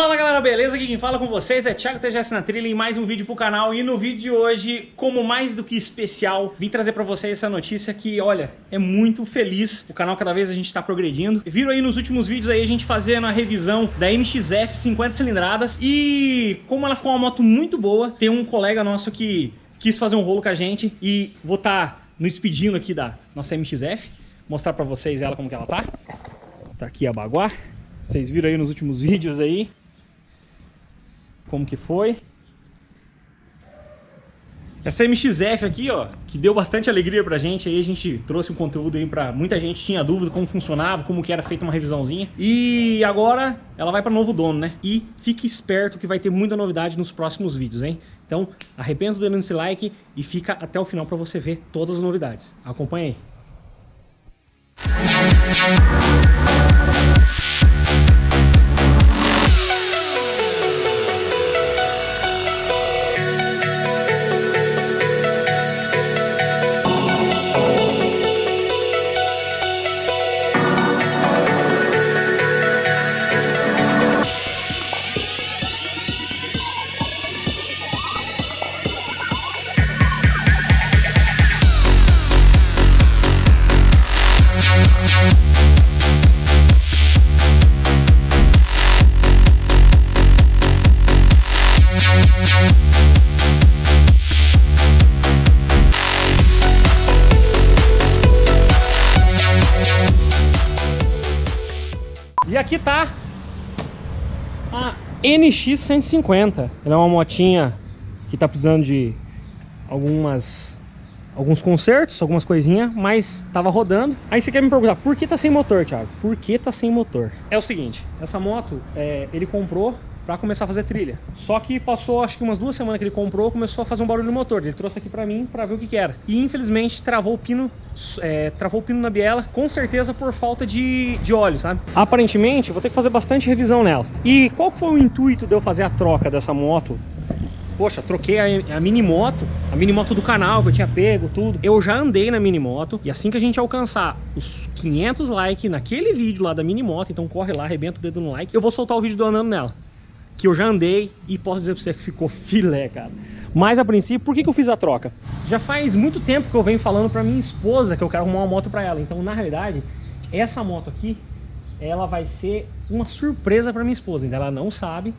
Fala galera, beleza? Aqui quem fala com vocês é Thiago TGS na trilha em mais um vídeo pro canal e no vídeo de hoje, como mais do que especial, vim trazer pra vocês essa notícia que, olha, é muito feliz, o canal cada vez a gente tá progredindo. Viram aí nos últimos vídeos aí a gente fazendo a revisão da MXF 50 cilindradas e como ela ficou uma moto muito boa, tem um colega nosso que quis fazer um rolo com a gente e vou tá no despedindo aqui da nossa MXF, mostrar pra vocês ela como que ela tá. Tá aqui a baguá. Vocês viram aí nos últimos vídeos aí como que foi. Essa MXF aqui, ó, que deu bastante alegria pra gente, aí a gente trouxe um conteúdo aí pra muita gente tinha dúvida como funcionava, como que era feita uma revisãozinha. E agora ela vai pra novo dono, né? E fique esperto que vai ter muita novidade nos próximos vídeos, hein? Então, arrependa do dando esse like e fica até o final pra você ver todas as novidades. Acompanha aí. E aqui tá a NX 150. Ela é uma motinha que tá precisando de algumas alguns consertos, algumas coisinhas, mas tava rodando. Aí você quer me perguntar, por que tá sem motor, Thiago? Por que tá sem motor? É o seguinte, essa moto, é, ele comprou para começar a fazer trilha. Só que passou acho que umas duas semanas que ele comprou, começou a fazer um barulho no motor. Ele trouxe aqui para mim para ver o que, que, era. E infelizmente travou o pino, é, travou o pino na biela, com certeza por falta de, de óleo, sabe? Aparentemente vou ter que fazer bastante revisão nela. E qual foi o intuito de eu fazer a troca dessa moto poxa, troquei a, a mini moto, a mini moto do canal que eu tinha pego, tudo. Eu já andei na mini moto e assim que a gente alcançar os 500 likes naquele vídeo lá da mini moto, então corre lá, arrebenta o dedo no like, eu vou soltar o vídeo do andando nela. Que eu já andei e posso dizer pra você que ficou filé, cara. Mas a princípio, por que, que eu fiz a troca? Já faz muito tempo que eu venho falando pra minha esposa que eu quero arrumar uma moto pra ela. Então, na realidade, essa moto aqui, ela vai ser uma surpresa pra minha esposa. Ainda ela não sabe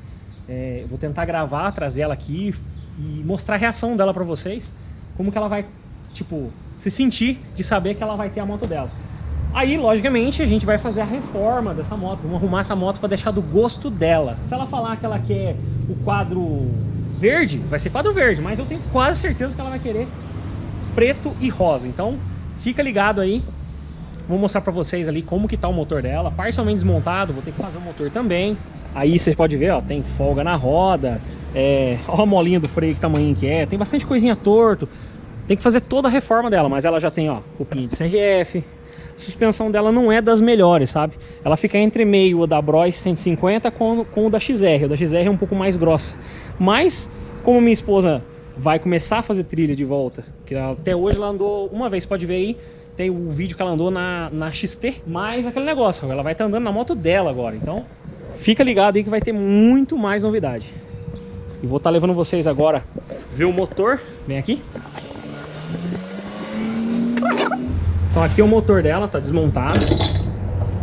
é, vou tentar gravar, trazer ela aqui e mostrar a reação dela pra vocês. Como que ela vai, tipo, se sentir de saber que ela vai ter a moto dela. Aí, logicamente, a gente vai fazer a reforma dessa moto. Vamos arrumar essa moto para deixar do gosto dela. Se ela falar que ela quer o quadro verde, vai ser quadro verde. Mas eu tenho quase certeza que ela vai querer preto e rosa. Então, fica ligado aí. Vou mostrar para vocês ali como que tá o motor dela. Parcialmente desmontado, vou ter que fazer o motor também. Aí vocês podem ver, ó, tem folga na roda, é, a molinha do freio que tamanho que é, tem bastante coisinha torto. Tem que fazer toda a reforma dela, mas ela já tem, ó, cupinha de CRF. A suspensão dela não é das melhores, sabe? Ela fica entre meio da Bros 150 com, com o da XR. O da XR é um pouco mais grossa. Mas, como minha esposa vai começar a fazer trilha de volta, que até hoje ela andou uma vez, pode ver aí, tem o vídeo que ela andou na, na XT, mas aquele negócio, ela vai estar tá andando na moto dela agora, então Fica ligado aí que vai ter muito mais novidade. E vou estar tá levando vocês agora ver o motor. Vem aqui. Então aqui é o motor dela, tá desmontado.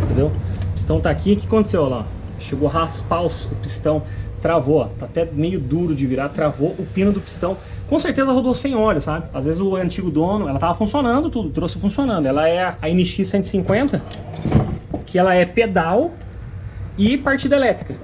Entendeu? O pistão tá aqui. O que aconteceu lá? Chegou a raspar o pistão. Travou, ó. Tá até meio duro de virar. Travou o pino do pistão. Com certeza rodou sem óleo, sabe? Às vezes o antigo dono, ela tava funcionando tudo. Trouxe funcionando. Ela é a NX 150. Que ela é pedal e partida elétrica,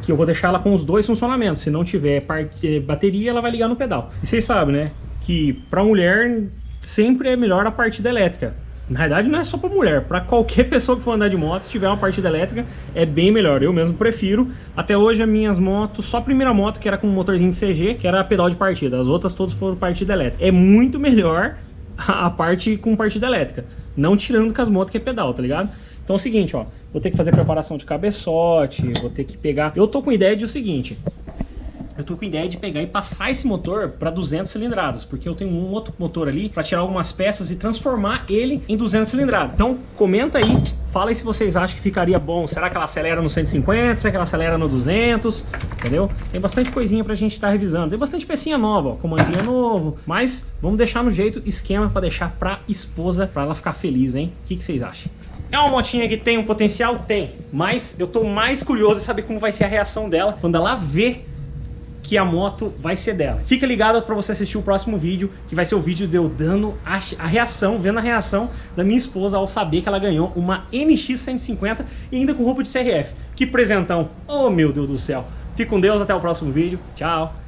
que eu vou deixar ela com os dois funcionamentos. Se não tiver parte, bateria, ela vai ligar no pedal. E vocês sabem, né, que para mulher sempre é melhor a partida elétrica. Na verdade não é só para mulher, para qualquer pessoa que for andar de moto, se tiver uma partida elétrica, é bem melhor. Eu mesmo prefiro. Até hoje as minhas motos, só a primeira moto que era com motorzinho de CG, que era pedal de partida. As outras todas foram partida elétrica. É muito melhor a parte com partida elétrica. Não tirando com as motos que é pedal, tá ligado? Então é o seguinte, ó, vou ter que fazer preparação de cabeçote, vou ter que pegar... Eu tô com ideia de o seguinte, eu tô com ideia de pegar e passar esse motor para 200 cilindradas, porque eu tenho um outro motor ali para tirar algumas peças e transformar ele em 200 cilindradas. Então, comenta aí, fala aí se vocês acham que ficaria bom. Será que ela acelera no 150? Será que ela acelera no 200? Entendeu? Tem bastante coisinha pra gente estar tá revisando. Tem bastante pecinha nova, ó, comandinho novo, mas vamos deixar no jeito esquema para deixar pra esposa, para ela ficar feliz, hein? O que, que vocês acham? É uma motinha que tem um potencial? Tem. Mas eu tô mais curioso em saber como vai ser a reação dela quando ela vê que a moto vai ser dela. Fica ligado para você assistir o próximo vídeo, que vai ser o vídeo de eu dando a, a, reação, vendo a reação da minha esposa ao saber que ela ganhou uma NX 150 e ainda com roupa de CRF. Que presentão! Oh meu Deus do céu! Fique com Deus, até o próximo vídeo. Tchau!